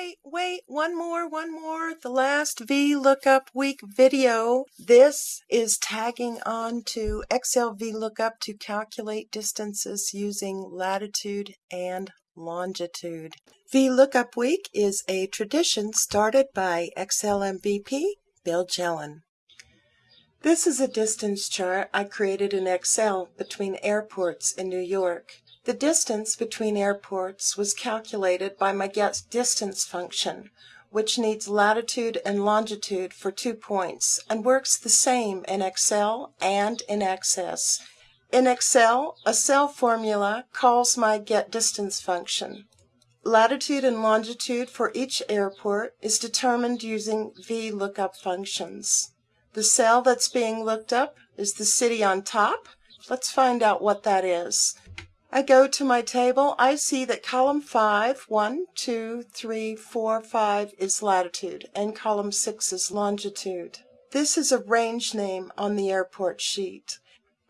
wait, wait, one more, one more. The last VLOOKUP week video. This is tagging on to Excel VLOOKUP to calculate distances using latitude and longitude. VLOOKUP week is a tradition started by Excel MVP Bill Jelen. This is a distance chart I created in Excel between airports in New York. The distance between airports was calculated by my get distance function, which needs latitude and longitude for two points and works the same in Excel and in Access. In Excel, a cell formula calls my get distance function. Latitude and longitude for each airport is determined using VLOOKUP functions. The cell that's being looked up is the city on top. Let's find out what that is. I go to my table, I see that column 5, 1, 2, 3, 4, 5 is latitude and column 6 is longitude. This is a range name on the airport sheet.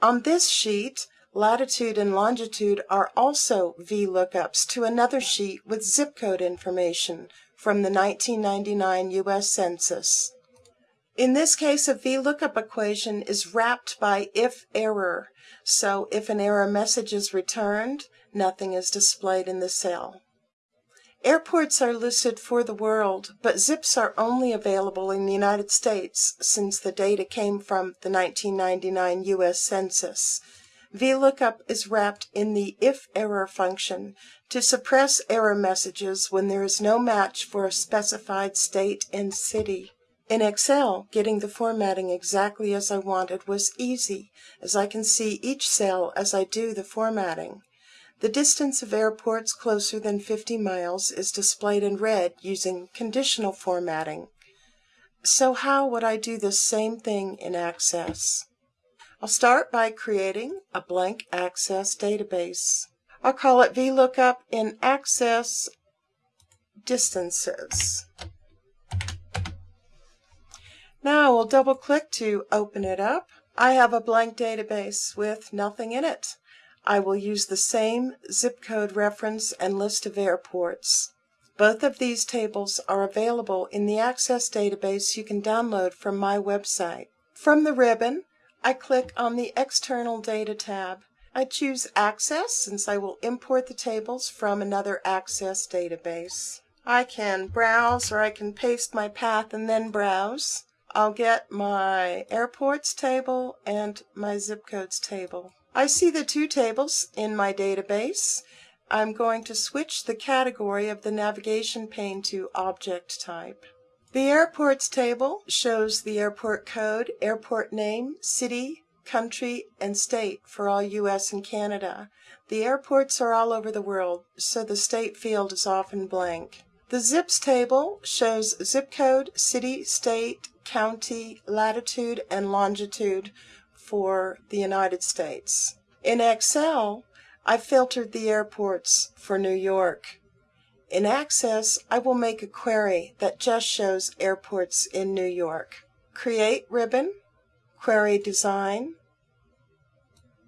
On this sheet, latitude and longitude are also VLOOKUPs to another sheet with zip code information from the 1999 U.S. Census. In this case, a VLOOKUP equation is wrapped by if error. So if an error message is returned, nothing is displayed in the cell. Airports are listed for the world, but zips are only available in the United States since the data came from the 1999 U.S. Census. VLOOKUP is wrapped in the if error function to suppress error messages when there is no match for a specified state and city. In Excel, getting the formatting exactly as I wanted was easy, as I can see each cell as I do the formatting. The distance of airports closer than 50 miles is displayed in red using conditional formatting. So how would I do the same thing in Access? I'll start by creating a blank Access database. I'll call it VLOOKUP in Access Distances. Now we'll double click to open it up. I have a blank database with nothing in it. I will use the same zip code reference and list of airports. Both of these tables are available in the Access database you can download from my website. From the ribbon, I click on the External Data tab. I choose Access since I will import the tables from another Access database. I can browse or I can paste my path and then browse. I'll get my airports table and my zip codes table. I see the two tables in my database. I'm going to switch the category of the navigation pane to object type. The airports table shows the airport code, airport name, city, country, and state for all US and Canada. The airports are all over the world, so the state field is often blank. The zips table shows zip code, city, state, county, latitude, and longitude for the United States. In Excel, I filtered the airports for New York. In Access, I will make a query that just shows airports in New York. Create ribbon, Query Design.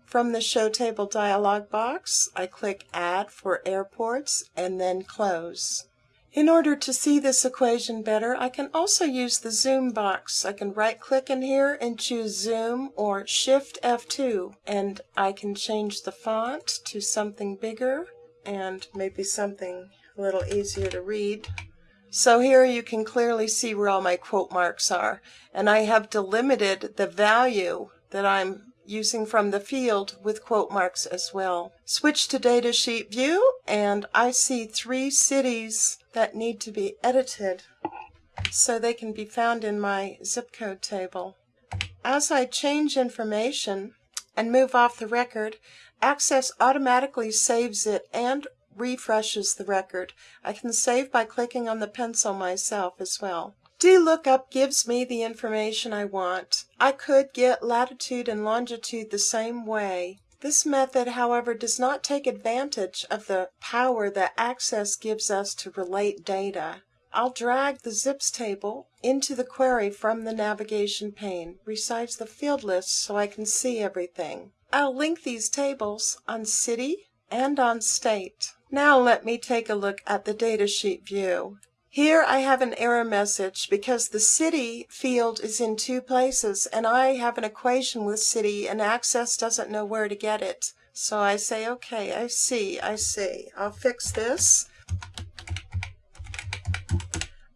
From the Show Table dialog box, I click Add for Airports and then Close. In order to see this equation better, I can also use the zoom box. I can right click in here and choose zoom or shift F2 and I can change the font to something bigger and maybe something a little easier to read. So here you can clearly see where all my quote marks are and I have delimited the value that I'm using from the field with quote marks as well. Switch to datasheet view and I see three cities that need to be edited so they can be found in my zip code table. As I change information and move off the record, Access automatically saves it and refreshes the record. I can save by clicking on the pencil myself as well. VLOOKUP gives me the information I want. I could get latitude and longitude the same way. This method, however, does not take advantage of the power that Access gives us to relate data. I'll drag the zips table into the query from the navigation pane, resize the field list so I can see everything. I'll link these tables on city and on state. Now let me take a look at the datasheet view. Here I have an error message because the city field is in two places and I have an equation with city and Access doesn't know where to get it. So I say, okay, I see, I see. I'll fix this.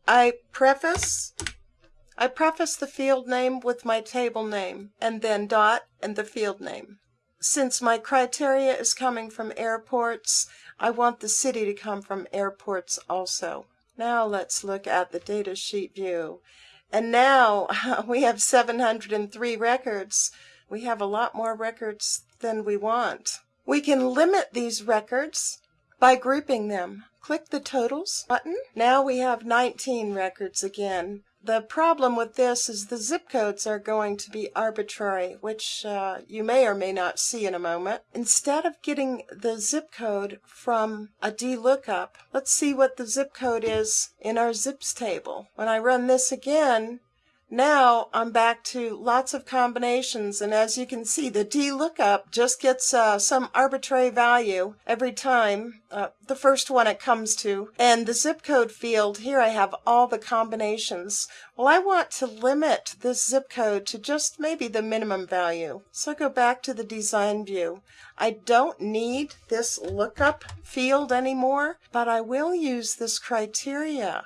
I preface I preface the field name with my table name and then dot and the field name. Since my criteria is coming from airports, I want the city to come from airports also. Now let's look at the data sheet view. And now we have 703 records. We have a lot more records than we want. We can limit these records by grouping them. Click the totals button. Now we have 19 records again. The problem with this is the zip codes are going to be arbitrary, which uh, you may or may not see in a moment. Instead of getting the zip code from a DLOOKUP, let's see what the zip code is in our zips table. When I run this again, now I'm back to lots of combinations and as you can see the DLOOKUP just gets uh, some arbitrary value every time, uh, the first one it comes to. And the zip code field, here I have all the combinations. Well I want to limit this zip code to just maybe the minimum value. So I go back to the design view. I don't need this lookup field anymore, but I will use this criteria.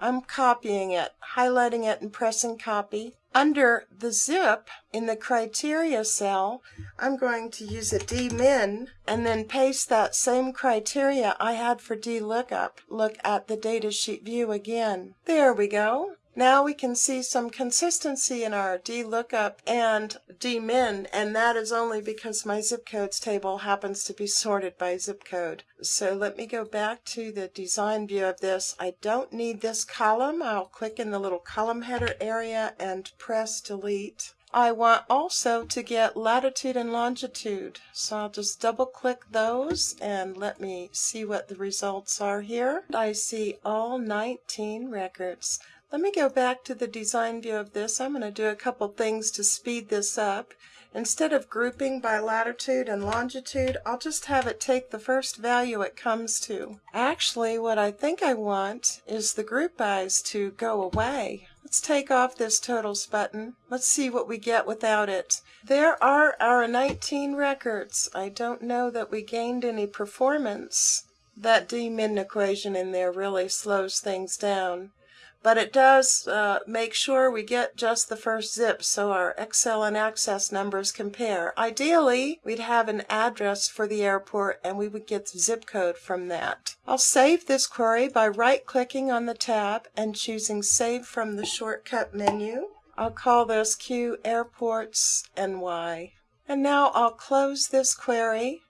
I'm copying it, highlighting it and pressing copy. Under the zip in the criteria cell, I'm going to use a dmin and then paste that same criteria I had for dlookup. Look at the datasheet view again. There we go. Now we can see some consistency in our DLOOKUP and DMIN, and that is only because my zip codes table happens to be sorted by zip code. So let me go back to the design view of this. I don't need this column. I'll click in the little column header area and press delete. I want also to get latitude and longitude. So I'll just double click those and let me see what the results are here. I see all 19 records. Let me go back to the design view of this. I'm going to do a couple things to speed this up. Instead of grouping by latitude and longitude, I'll just have it take the first value it comes to. Actually, what I think I want is the group bys to go away. Let's take off this totals button. Let's see what we get without it. There are our 19 records. I don't know that we gained any performance. That d-min equation in there really slows things down but it does uh, make sure we get just the first zip so our Excel and Access numbers compare. Ideally, we'd have an address for the airport and we would get the zip code from that. I'll save this query by right-clicking on the tab and choosing Save from the shortcut menu. I'll call this Q Airports NY. And now I'll close this query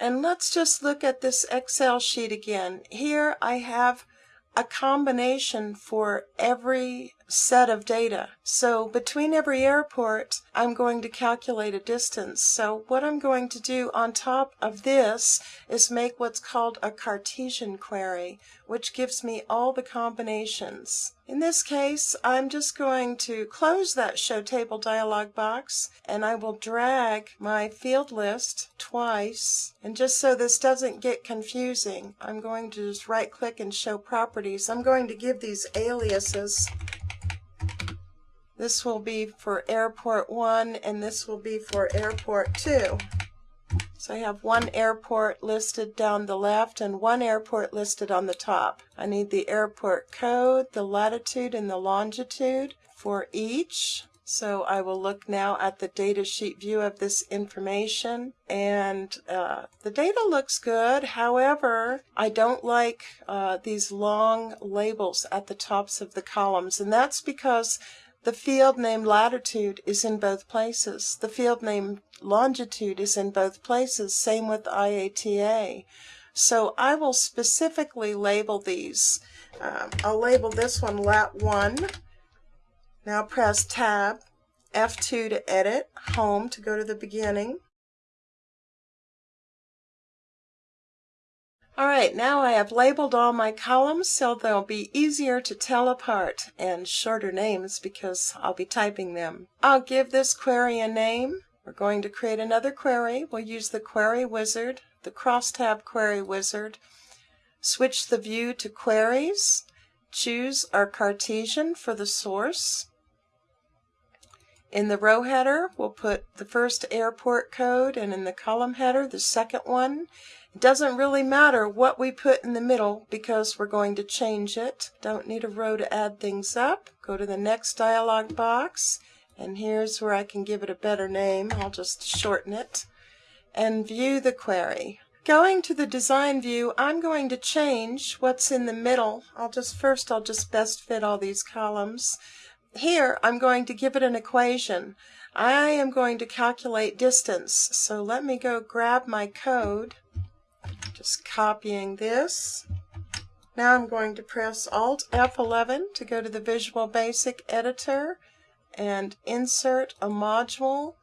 and let's just look at this Excel sheet again. Here I have a combination for every set of data. So between every airport, I'm going to calculate a distance. So what I'm going to do on top of this is make what's called a Cartesian query, which gives me all the combinations. In this case, I'm just going to close that Show Table dialog box, and I will drag my field list twice. And just so this doesn't get confusing, I'm going to just right-click and Show Properties. I'm going to give these aliases this will be for airport 1 and this will be for airport 2. So I have one airport listed down the left and one airport listed on the top. I need the airport code, the latitude and the longitude for each. So I will look now at the data sheet view of this information and uh, the data looks good. However, I don't like uh, these long labels at the tops of the columns and that's because the field name latitude is in both places. The field name longitude is in both places. Same with IATA. So I will specifically label these. Um, I'll label this one lat 1. Now press tab, F2 to edit, home to go to the beginning. Alright, now I have labeled all my columns so they'll be easier to tell apart and shorter names because I'll be typing them. I'll give this query a name. We're going to create another query. We'll use the Query Wizard, the Crosstab Query Wizard. Switch the view to Queries choose our Cartesian for the source. In the row header, we'll put the first airport code and in the column header, the second one. It doesn't really matter what we put in the middle because we're going to change it. Don't need a row to add things up. Go to the next dialog box and here's where I can give it a better name. I'll just shorten it and view the query. Going to the design view, I'm going to change what's in the middle. I'll just first I'll just best fit all these columns. Here, I'm going to give it an equation. I am going to calculate distance. So let me go grab my code. Just copying this. Now I'm going to press Alt F11 to go to the Visual Basic editor and insert a module,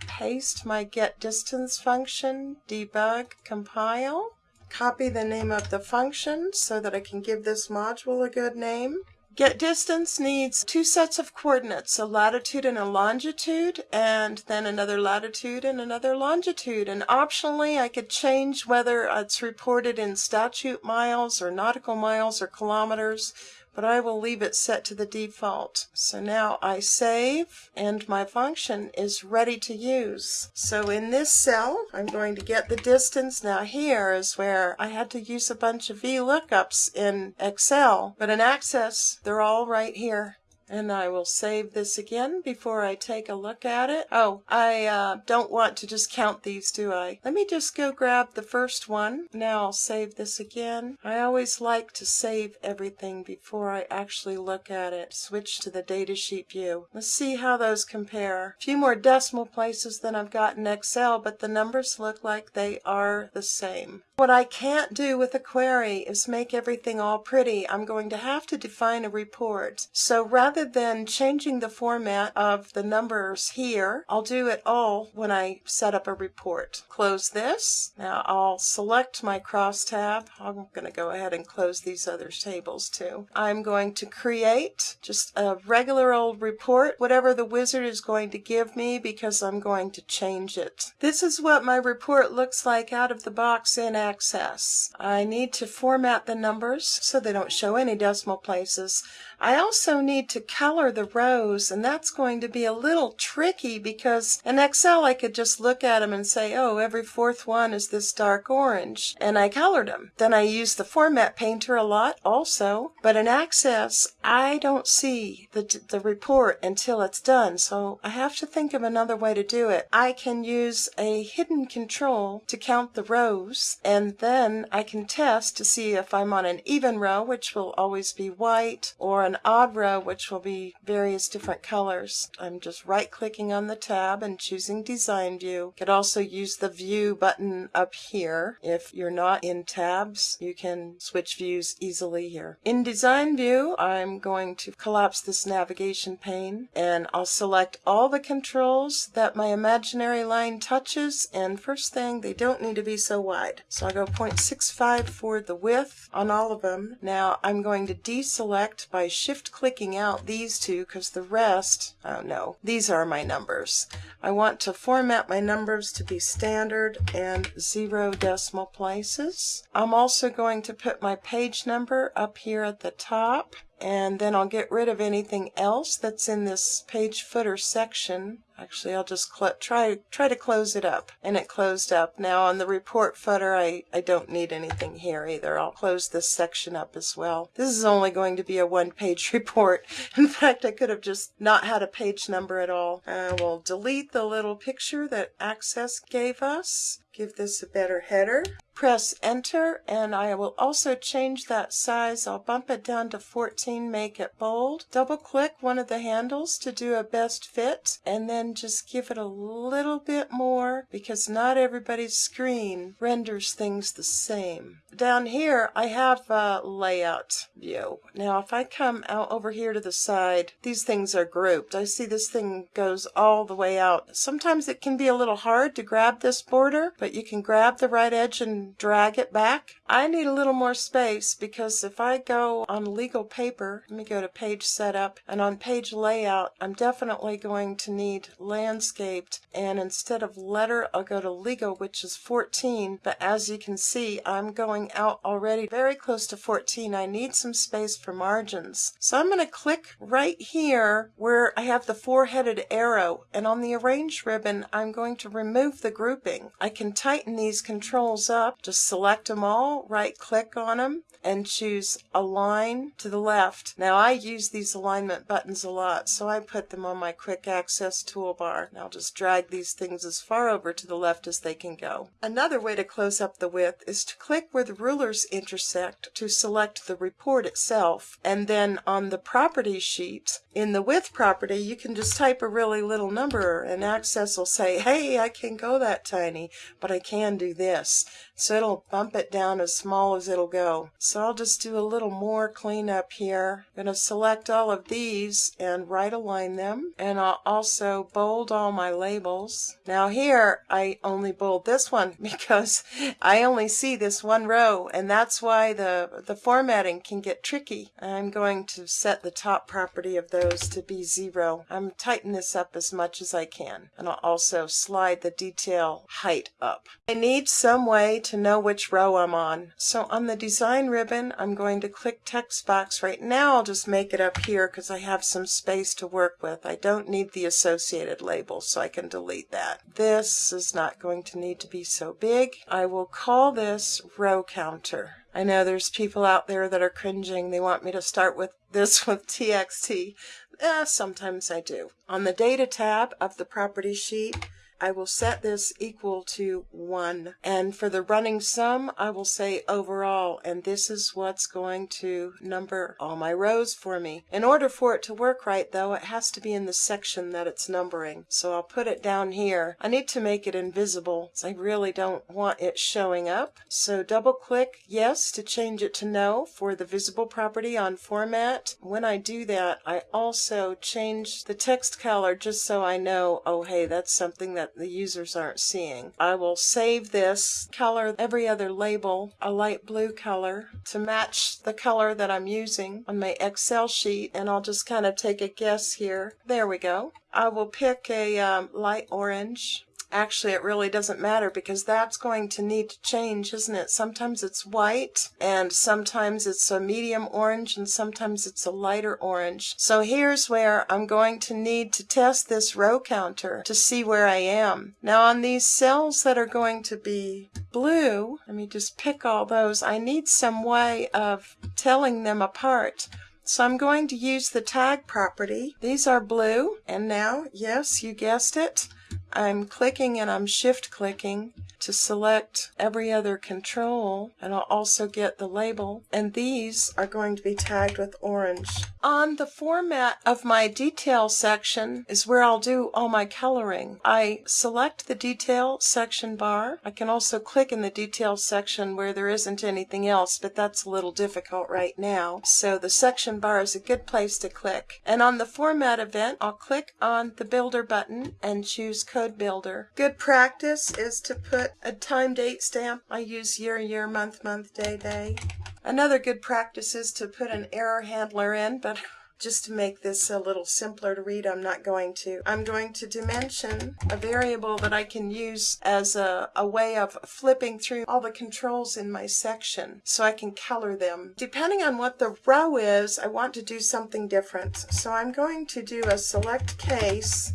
paste my get distance function, debug, compile, copy the name of the function so that I can give this module a good name. Get distance needs two sets of coordinates, a latitude and a longitude, and then another latitude and another longitude. And optionally, I could change whether it's reported in statute miles or nautical miles or kilometers but I will leave it set to the default. So now I save and my function is ready to use. So in this cell, I'm going to get the distance. Now here is where I had to use a bunch of VLOOKUPs in Excel, but in Access, they're all right here. And I will save this again before I take a look at it. Oh, I uh, don't want to just count these, do I? Let me just go grab the first one. Now I'll save this again. I always like to save everything before I actually look at it. Switch to the datasheet view. Let's see how those compare. A few more decimal places than I've got in Excel, but the numbers look like they are the same. What I can't do with a query is make everything all pretty. I'm going to have to define a report. So rather than changing the format of the numbers here, I'll do it all when I set up a report. Close this. Now I'll select my crosstab. I'm going to go ahead and close these other tables too. I'm going to create just a regular old report, whatever the wizard is going to give me because I'm going to change it. This is what my report looks like out of the box in access. I need to format the numbers so they don't show any decimal places. I also need to color the rows and that's going to be a little tricky because in Excel I could just look at them and say, oh, every fourth one is this dark orange and I colored them. Then I use the format painter a lot also, but in Access I don't see the, the report until it's done so I have to think of another way to do it. I can use a hidden control to count the rows and then I can test to see if I'm on an even row which will always be white or an row which will be various different colors. I'm just right clicking on the tab and choosing design view. You could also use the view button up here. If you're not in tabs you can switch views easily here. In design view I'm going to collapse this navigation pane and I'll select all the controls that my imaginary line touches and first thing they don't need to be so wide. So I'll go 0.65 for the width on all of them. Now I'm going to deselect by shift clicking out these two because the rest, oh no, these are my numbers. I want to format my numbers to be standard and zero decimal places. I'm also going to put my page number up here at the top and then I'll get rid of anything else that's in this page footer section. Actually, I'll just try try to close it up. And it closed up. Now on the report footer, I, I don't need anything here either. I'll close this section up as well. This is only going to be a one-page report. In fact, I could have just not had a page number at all. Uh, I will delete the little picture that Access gave us. Give this a better header press enter and I will also change that size. I'll bump it down to 14, make it bold. Double click one of the handles to do a best fit and then just give it a little bit more because not everybody's screen renders things the same. Down here I have a layout view. Now if I come out over here to the side, these things are grouped. I see this thing goes all the way out. Sometimes it can be a little hard to grab this border, but but you can grab the right edge and drag it back. I need a little more space because if I go on legal paper, let me go to page setup, and on page layout, I'm definitely going to need landscaped, and instead of letter, I'll go to legal, which is 14, but as you can see, I'm going out already very close to 14. I need some space for margins. So I'm going to click right here where I have the four-headed arrow, and on the arrange ribbon, I'm going to remove the grouping. I can tighten these controls up, just select them all, right click on them, and choose align to the left. Now I use these alignment buttons a lot, so I put them on my quick access toolbar. Now I'll just drag these things as far over to the left as they can go. Another way to close up the width is to click where the rulers intersect to select the report itself, and then on the property sheet, in the width property, you can just type a really little number and Access will say, hey, I can go that tiny, but I can do this. So it'll bump it down as small as it'll go. So I'll just do a little more cleanup here. I'm going to select all of these and right align them. And I'll also bold all my labels. Now here, I only bold this one because I only see this one row and that's why the, the formatting can get tricky. I'm going to set the top property of those to be zero. I'm tighten this up as much as I can. And I'll also slide the detail height up. I need some way to know which row I'm on. So on the design ribbon, I'm going to click text box. Right now, I'll just make it up here because I have some space to work with. I don't need the associated label, so I can delete that. This is not going to need to be so big. I will call this row counter. I know there's people out there that are cringing. They want me to start with this with TXT. Eh, sometimes I do. On the data tab of the property sheet, I will set this equal to 1. And for the running sum, I will say overall, and this is what's going to number all my rows for me. In order for it to work right, though, it has to be in the section that it's numbering. So I'll put it down here. I need to make it invisible, I really don't want it showing up. So double click yes to change it to no for the visible property on format. When I do that, I also change the text color just so I know, oh hey, that's something that that the users aren't seeing. I will save this color every other label a light blue color to match the color that I'm using on my Excel sheet and I'll just kind of take a guess here. There we go. I will pick a um, light orange Actually, it really doesn't matter because that's going to need to change, isn't it? Sometimes it's white and sometimes it's a medium orange and sometimes it's a lighter orange. So here's where I'm going to need to test this row counter to see where I am. Now on these cells that are going to be blue, let me just pick all those. I need some way of telling them apart. So I'm going to use the tag property. These are blue and now, yes, you guessed it, I'm clicking and I'm shift clicking to select every other control and I'll also get the label and these are going to be tagged with orange. On the format of my detail section is where I'll do all my coloring. I select the detail section bar. I can also click in the detail section where there isn't anything else but that's a little difficult right now. So the section bar is a good place to click. And on the format event I'll click on the builder button and choose code builder. Good practice is to put a time date stamp. I use year, year, month, month, day, day. Another good practice is to put an error handler in, but just to make this a little simpler to read, I'm not going to. I'm going to dimension a variable that I can use as a, a way of flipping through all the controls in my section so I can color them. Depending on what the row is, I want to do something different. So I'm going to do a select case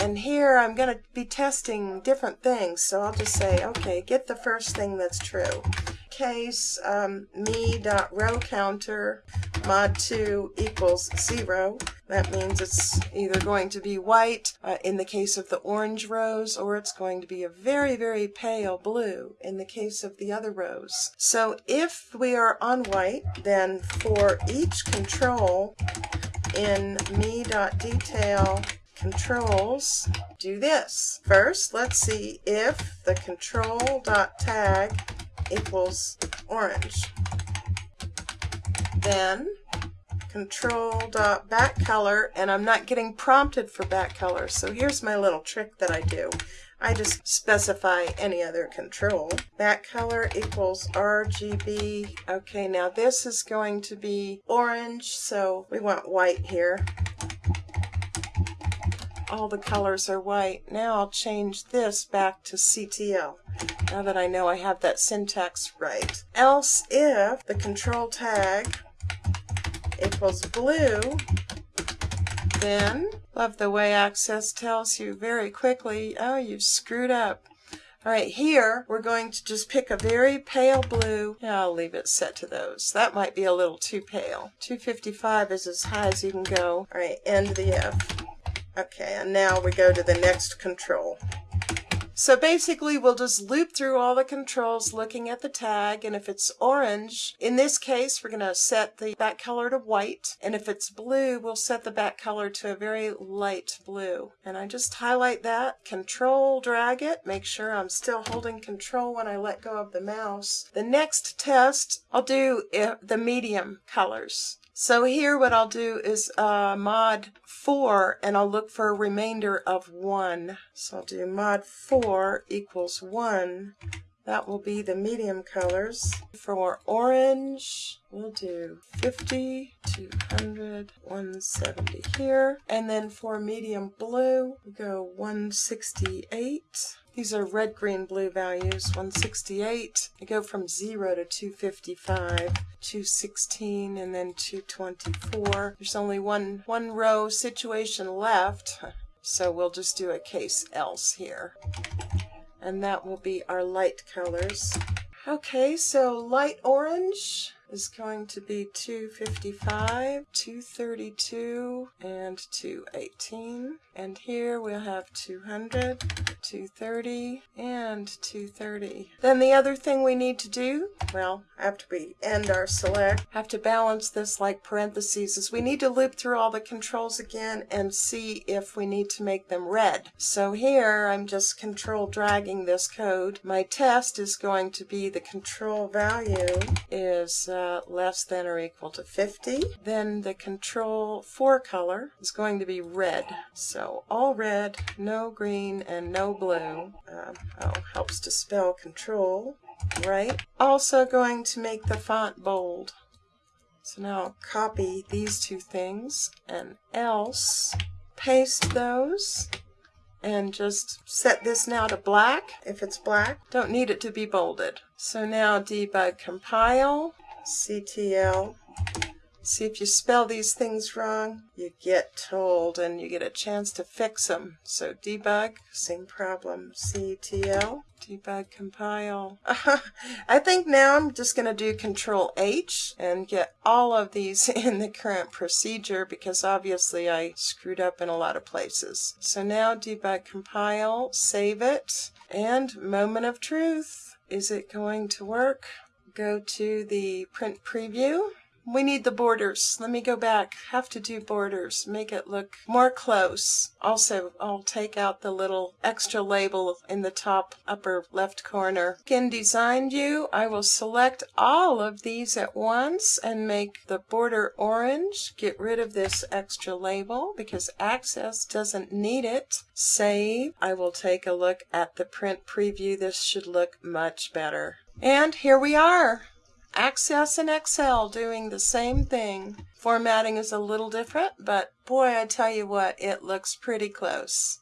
and here I'm going to be testing different things. So I'll just say, okay, get the first thing that's true. Case um, me dot row counter mod 2 equals 0. That means it's either going to be white uh, in the case of the orange rows or it's going to be a very, very pale blue in the case of the other rows. So if we are on white, then for each control in me.detail controls do this. First, let's see if the control.tag equals orange. Then control.backcolor and I'm not getting prompted for back color. So here's my little trick that I do. I just specify any other control. Back color equals RGB. Okay, now this is going to be orange, so we want white here. All the colors are white. Now I'll change this back to CTL now that I know I have that syntax right. Else if the control tag equals blue, then, love the way Access tells you very quickly, oh, you've screwed up. All right, here we're going to just pick a very pale blue. Yeah, I'll leave it set to those. That might be a little too pale. 255 is as high as you can go. All right, end the F. Okay, and now we go to the next control. So basically we'll just loop through all the controls looking at the tag and if it's orange, in this case we're going to set the back color to white and if it's blue we'll set the back color to a very light blue. And I just highlight that, control drag it, make sure I'm still holding control when I let go of the mouse. The next test I'll do eh, the medium colors. So here what I'll do is uh, mod 4 and I'll look for a remainder of 1. So I'll do mod 4 equals 1. That will be the medium colors. For orange, we'll do 50, 200, 170 here. And then for medium blue, we go 168. These are red, green, blue values. 168. They go from 0 to 255, 216, and then 224. There's only one, one row situation left, so we'll just do a case else here. And that will be our light colors. Okay, so light orange is going to be 255, 232, and 218. And here we'll have 200, 230, and 230. Then the other thing we need to do, well, after we end our select, have to balance this like parentheses, is we need to loop through all the controls again and see if we need to make them red. So here I'm just control dragging this code. My test is going to be the control value is uh, less than or equal to 50. Then the control for color is going to be red. So all red, no green, and no blue. Um, oh, helps to spell control, right? Also going to make the font bold. So now I'll copy these two things and else paste those and just set this now to black if it's black. Don't need it to be bolded. So now debug compile, CTL. See if you spell these things wrong, you get told and you get a chance to fix them. So debug, same problem, CTL, debug compile. I think now I'm just going to do control H and get all of these in the current procedure because obviously I screwed up in a lot of places. So now debug compile, save it, and moment of truth. Is it going to work? Go to the print preview. We need the borders. Let me go back. Have to do borders. Make it look more close. Also, I'll take out the little extra label in the top upper left corner. In Design View, I will select all of these at once and make the border orange. Get rid of this extra label because Access doesn't need it. Save. I will take a look at the print preview. This should look much better. And here we are. Access and Excel doing the same thing. Formatting is a little different, but boy, I tell you what, it looks pretty close.